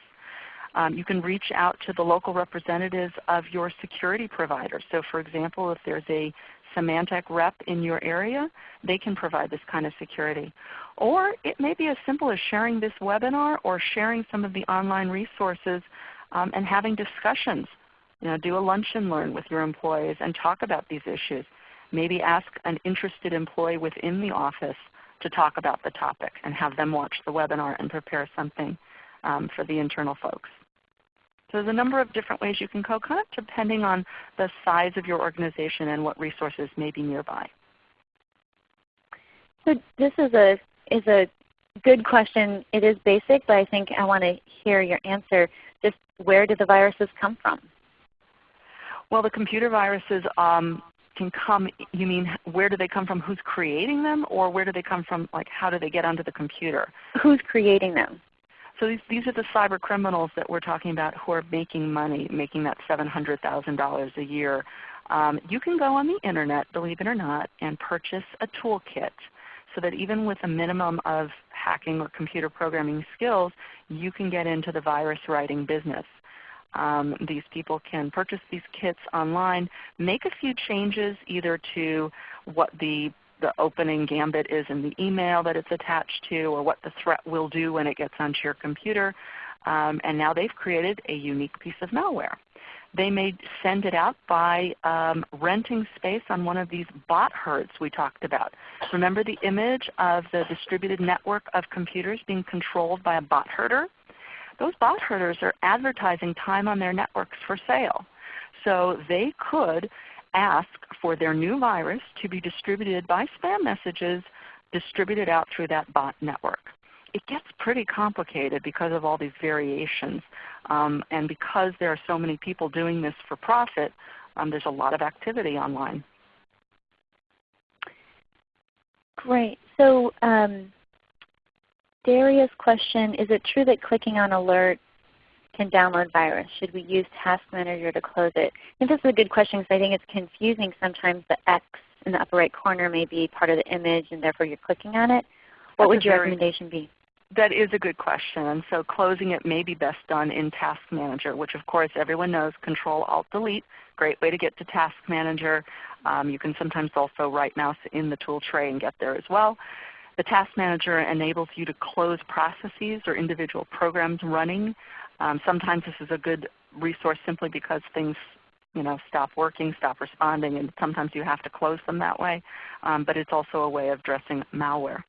Um, you can reach out to the local representatives of your security provider. So for example, if there's a Symantec rep in your area, they can provide this kind of security. Or it may be as simple as sharing this webinar or sharing some of the online resources um, and having discussions. You know, do a lunch and learn with your employees and talk about these issues. Maybe ask an interested employee within the office to talk about the topic and have them watch the webinar and prepare something um, for the internal folks. So there's a number of different ways you can co-connect depending on the size of your organization and what resources may be nearby. So this is a, is a good question. It is basic, but I think I want to hear your answer. Just where do the viruses come from? Well, the computer viruses um, can come, you mean where do they come from, who's creating them, or where do they come from, like how do they get onto the computer? Who's creating them? So these, these are the cyber criminals that we're talking about who are making money, making that $700,000 a year. Um, you can go on the Internet, believe it or not, and purchase a toolkit so that even with a minimum of hacking or computer programming skills, you can get into the virus writing business. Um, these people can purchase these kits online, make a few changes either to what the the opening gambit is in the email that it's attached to or what the threat will do when it gets onto your computer. Um, and now they've created a unique piece of malware. They may send it out by um, renting space on one of these bot herds we talked about. Remember the image of the distributed network of computers being controlled by a bot herder? Those bot herders are advertising time on their networks for sale. So they could ask for their new virus to be distributed by spam messages distributed out through that bot network. It gets pretty complicated because of all these variations. Um, and because there are so many people doing this for profit, um, there's a lot of activity online. Great. So um, Daria's question, is it true that clicking on alert can download virus? Should we use Task Manager to close it? I think this is a good question because I think it's confusing. Sometimes the X in the upper right corner may be part of the image and therefore you're clicking on it. What That's would your recommendation be? That is a good question. And so closing it may be best done in Task Manager, which of course everyone knows Control Alt Delete. Great way to get to Task Manager. Um, you can sometimes also right mouse in the tool tray and get there as well. The Task Manager enables you to close processes or individual programs running. Um, sometimes this is a good resource simply because things you know, stop working, stop responding, and sometimes you have to close them that way. Um, but it's also a way of addressing malware.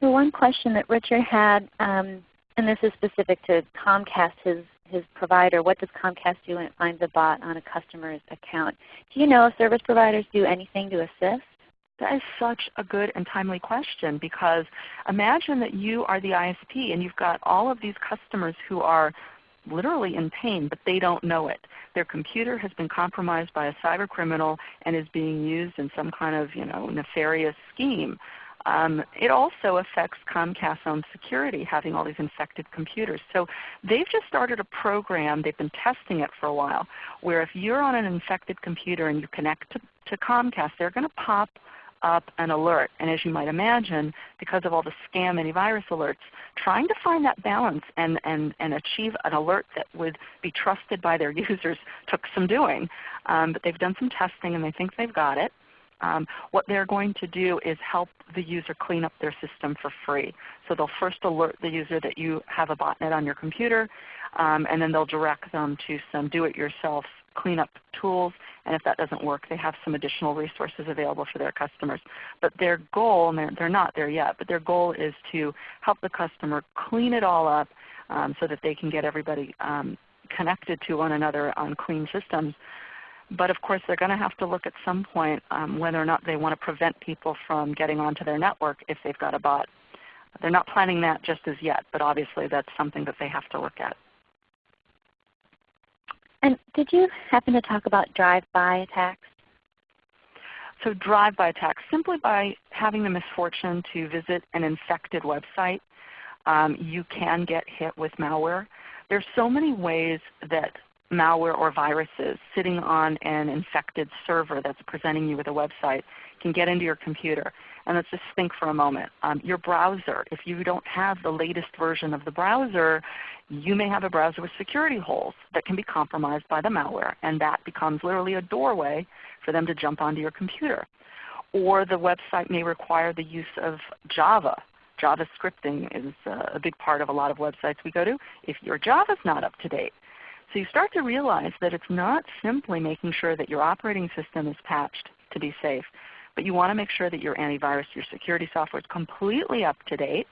So one question that Richard had, um, and this is specific to Comcast, his, his provider. What does Comcast do when it finds a bot on a customer's account? Do you know if service providers do anything to assist? That is such a good and timely question because imagine that you are the ISP and you've got all of these customers who are literally in pain, but they don't know it. Their computer has been compromised by a cyber criminal and is being used in some kind of you know, nefarious scheme. Um, it also affects Comcast's own security, having all these infected computers. So they've just started a program, they've been testing it for a while, where if you're on an infected computer and you connect to, to Comcast, they're going to pop up an alert. And as you might imagine, because of all the scam antivirus alerts, trying to find that balance and, and, and achieve an alert that would be trusted by their users took some doing. Um, but they've done some testing and they think they've got it. Um, what they're going to do is help the user clean up their system for free. So they'll first alert the user that you have a botnet on your computer, um, and then they'll direct them to some do-it-yourself cleanup tools. And if that doesn't work, they have some additional resources available for their customers. But their goal, and they're, they're not there yet, but their goal is to help the customer clean it all up um, so that they can get everybody um, connected to one another on clean systems. But of course they're going to have to look at some point um, whether or not they want to prevent people from getting onto their network if they've got a bot. They're not planning that just as yet, but obviously that's something that they have to look at. And did you happen to talk about drive-by attacks? So drive-by attacks, simply by having the misfortune to visit an infected website, um, you can get hit with malware. There's so many ways that malware or viruses sitting on an infected server that's presenting you with a website can get into your computer. And let's just think for a moment. Um, your browser, if you don't have the latest version of the browser, you may have a browser with security holes that can be compromised by the malware. And that becomes literally a doorway for them to jump onto your computer. Or the website may require the use of Java. Java scripting is a big part of a lot of websites we go to. If your Java is not up to date, so you start to realize that it's not simply making sure that your operating system is patched to be safe, but you want to make sure that your antivirus, your security software is completely up to date.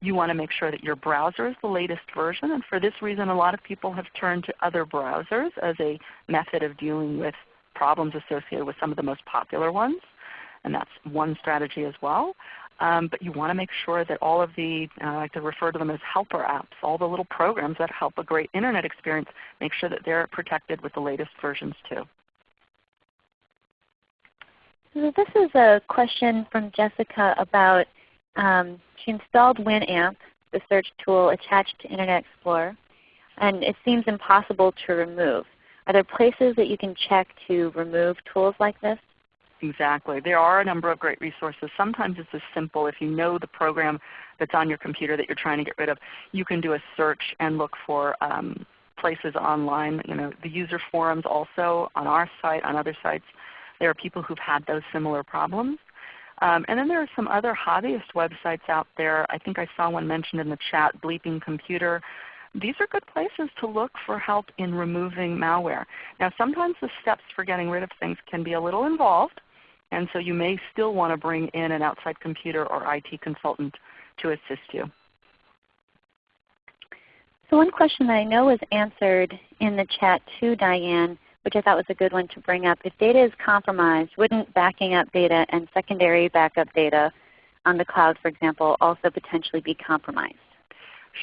You want to make sure that your browser is the latest version. And for this reason, a lot of people have turned to other browsers as a method of dealing with problems associated with some of the most popular ones. And that's one strategy as well. Um, but you want to make sure that all of the, uh, I like to refer to them as helper apps, all the little programs that help a great Internet experience, make sure that they're protected with the latest versions too. So this is a question from Jessica about um, she installed Winamp, the search tool attached to Internet Explorer, and it seems impossible to remove. Are there places that you can check to remove tools like this? Exactly. There are a number of great resources. Sometimes it's as simple if you know the program that's on your computer that you're trying to get rid of, you can do a search and look for um, places online. You know, the user forums also on our site, on other sites, there are people who've had those similar problems. Um, and then there are some other hobbyist websites out there. I think I saw one mentioned in the chat, Bleeping Computer. These are good places to look for help in removing malware. Now sometimes the steps for getting rid of things can be a little involved. And so you may still want to bring in an outside computer or IT consultant to assist you. So one question that I know was answered in the chat too, Diane, which I thought was a good one to bring up. If data is compromised, wouldn't backing up data and secondary backup data on the cloud, for example, also potentially be compromised?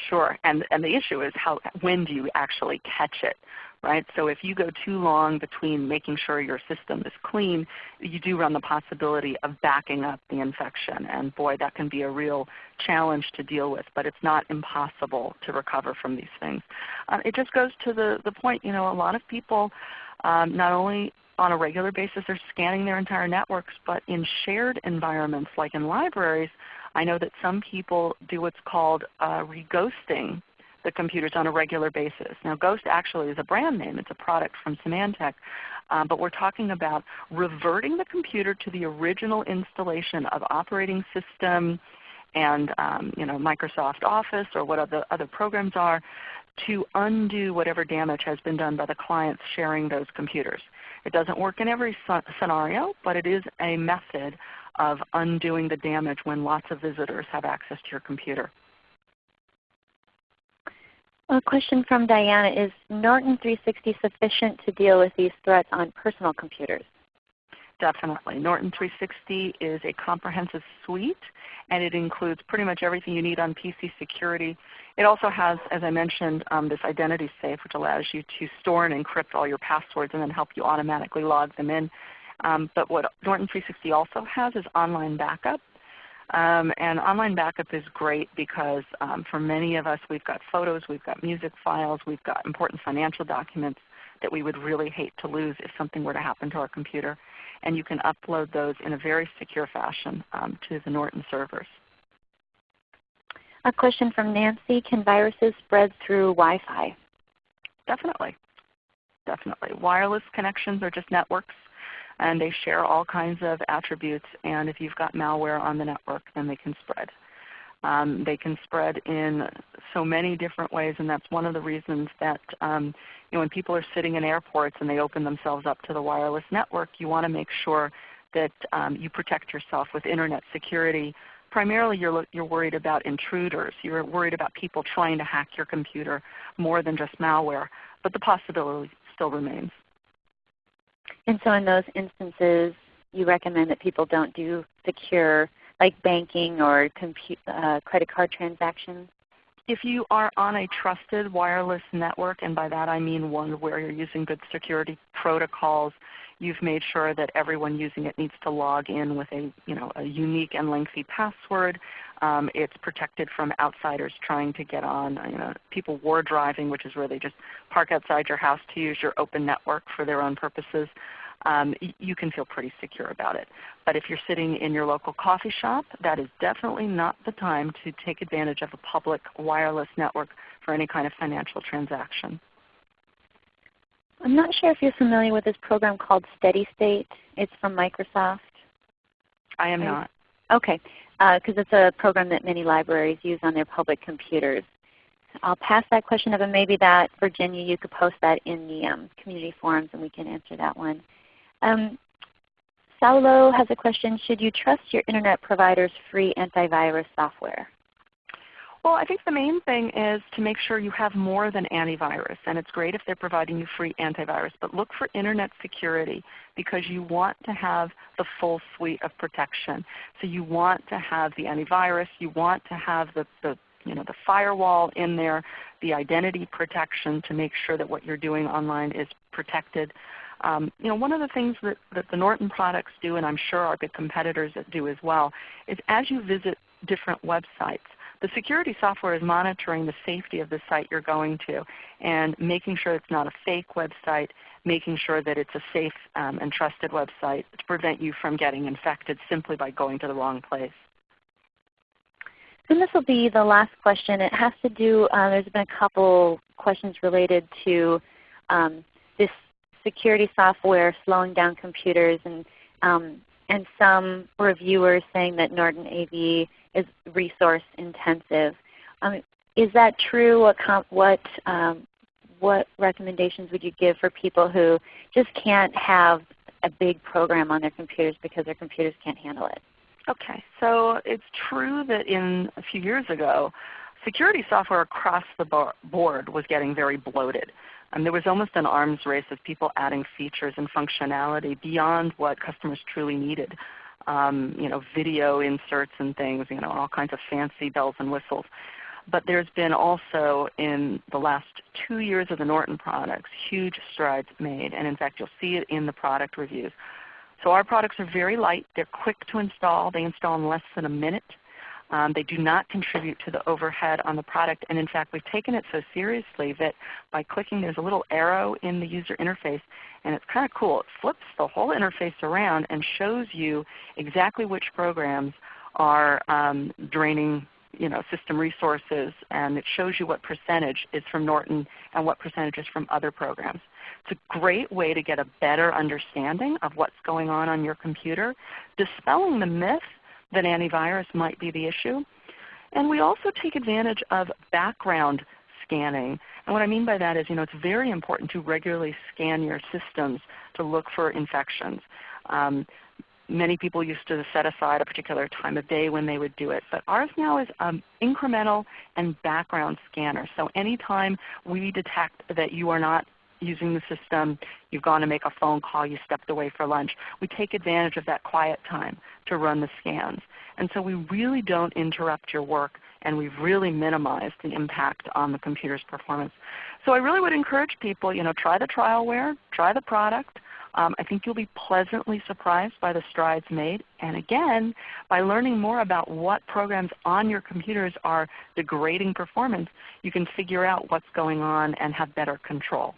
Sure, and, and the issue is how, when do you actually catch it? right? So if you go too long between making sure your system is clean, you do run the possibility of backing up the infection. And boy, that can be a real challenge to deal with, but it's not impossible to recover from these things. Uh, it just goes to the, the point, you know, a lot of people um, not only on a regular basis they're scanning their entire networks, but in shared environments like in libraries, I know that some people do what's called uh, reghosting the computers on a regular basis. Now Ghost actually is a brand name. It's a product from Symantec. Um, but we're talking about reverting the computer to the original installation of operating system and um, you know, Microsoft Office or what other, other programs are to undo whatever damage has been done by the clients sharing those computers. It doesn't work in every scenario, but it is a method of undoing the damage when lots of visitors have access to your computer. A question from Diana, is Norton 360 sufficient to deal with these threats on personal computers? Definitely. Norton 360 is a comprehensive suite and it includes pretty much everything you need on PC security. It also has, as I mentioned, um, this identity safe which allows you to store and encrypt all your passwords and then help you automatically log them in. Um, but what Norton 360 also has is online backup. Um, and online backup is great because um, for many of us we've got photos, we've got music files, we've got important financial documents that we would really hate to lose if something were to happen to our computer. And you can upload those in a very secure fashion um, to the Norton servers. A question from Nancy, can viruses spread through Wi-Fi? Definitely. Definitely. Wireless connections are just networks and they share all kinds of attributes. And if you've got malware on the network, then they can spread. Um, they can spread in so many different ways, and that's one of the reasons that um, you know, when people are sitting in airports and they open themselves up to the wireless network, you want to make sure that um, you protect yourself with Internet security. Primarily you're, you're worried about intruders. You're worried about people trying to hack your computer more than just malware, but the possibility still remains. And so in those instances, you recommend that people don't do secure like banking or uh, credit card transactions? If you are on a trusted wireless network, and by that I mean one where you're using good security protocols, you've made sure that everyone using it needs to log in with a, you know, a unique and lengthy password. Um, it's protected from outsiders trying to get on. You know, people war driving, which is where they just park outside your house to use your open network for their own purposes. Um, you can feel pretty secure about it. But if you're sitting in your local coffee shop, that is definitely not the time to take advantage of a public wireless network for any kind of financial transaction. I'm not sure if you're familiar with this program called SteadyState. It's from Microsoft. I am not. Okay because uh, it's a program that many libraries use on their public computers. I'll pass that question up and maybe that, Virginia, you could post that in the um, community forums and we can answer that one. Um, Saulo has a question, should you trust your Internet provider's free antivirus software? Well, I think the main thing is to make sure you have more than antivirus. And it's great if they're providing you free antivirus. But look for Internet security because you want to have the full suite of protection. So you want to have the antivirus. You want to have the, the, you know, the firewall in there, the identity protection to make sure that what you're doing online is protected. Um, you know, one of the things that, that the Norton products do, and I'm sure our big competitors do as well, is as you visit different websites, the security software is monitoring the safety of the site you're going to and making sure it's not a fake website, making sure that it's a safe um, and trusted website to prevent you from getting infected simply by going to the wrong place. And this will be the last question. It has to do, uh, there's been a couple questions related to um, this security software slowing down computers and, um, and some reviewers saying that Norton AV is resource intensive. Um, is that true? What, what, um, what recommendations would you give for people who just can't have a big program on their computers because their computers can't handle it? Okay, so it's true that in a few years ago, security software across the board was getting very bloated. Um, there was almost an arms race of people adding features and functionality beyond what customers truly needed. Um, you know, video inserts and things, you know, all kinds of fancy bells and whistles. But there's been also in the last two years of the Norton products, huge strides made. And in fact, you'll see it in the product reviews. So our products are very light. They're quick to install. They install in less than a minute. Um, they do not contribute to the overhead on the product. And in fact, we've taken it so seriously that by clicking, there's a little arrow in the user interface. And it's kind of cool. It flips the whole interface around and shows you exactly which programs are um, draining you know, system resources, and it shows you what percentage is from Norton and what percentage is from other programs. It's a great way to get a better understanding of what's going on on your computer, dispelling the myth that antivirus might be the issue. And we also take advantage of background scanning. And what I mean by that is you know, it's very important to regularly scan your systems to look for infections. Um, many people used to set aside a particular time of day when they would do it. But ours now is um, incremental and background scanner. So anytime we detect that you are not using the system, you've gone to make a phone call, you stepped away for lunch, we take advantage of that quiet time to run the scans. And so we really don't interrupt your work and we've really minimized the impact on the computer's performance. So I really would encourage people, you know, try the trialware, try the product, um, I think you'll be pleasantly surprised by the strides made. And again, by learning more about what programs on your computers are degrading performance, you can figure out what's going on and have better control.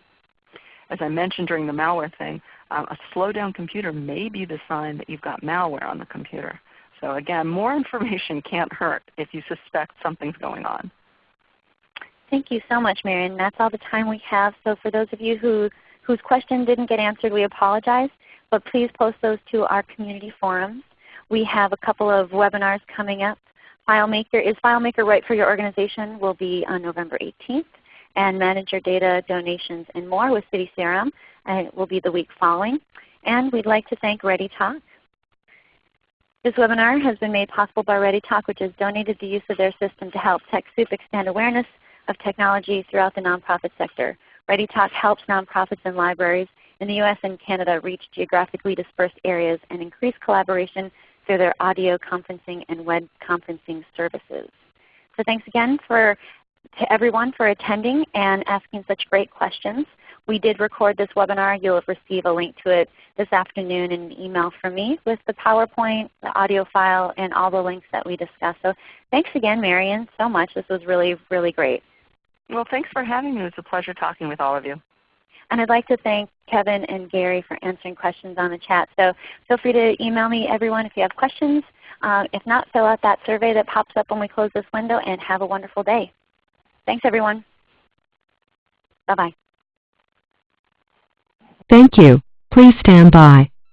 As I mentioned during the malware thing, um, a slow down computer may be the sign that you've got malware on the computer. So again, more information can't hurt if you suspect something's going on. Thank you so much, Marian. That's all the time we have. So for those of you who whose question didn't get answered, we apologize. But please post those to our community forums. We have a couple of webinars coming up. FileMaker, is FileMaker right for your organization will be on November 18th. And Manage Your Data, Donations, and More with CiviCRM and it will be the week following. And we'd like to thank ReadyTalk. This webinar has been made possible by ReadyTalk, which has donated the use of their system to help TechSoup expand awareness of technology throughout the nonprofit sector. ReadyTalk helps nonprofits and libraries in the US and Canada reach geographically dispersed areas and increase collaboration through their audio conferencing and web conferencing services. So thanks again for, to everyone for attending and asking such great questions. We did record this webinar. You'll receive a link to it this afternoon in an email from me with the PowerPoint, the audio file, and all the links that we discussed. So thanks again, Marian, so much. This was really, really great. Well, thanks for having me. It was a pleasure talking with all of you. And I'd like to thank Kevin and Gary for answering questions on the chat. So feel free to email me everyone if you have questions. Uh, if not, fill out that survey that pops up when we close this window and have a wonderful day. Thanks everyone. Bye-bye. Thank you. Please stand by.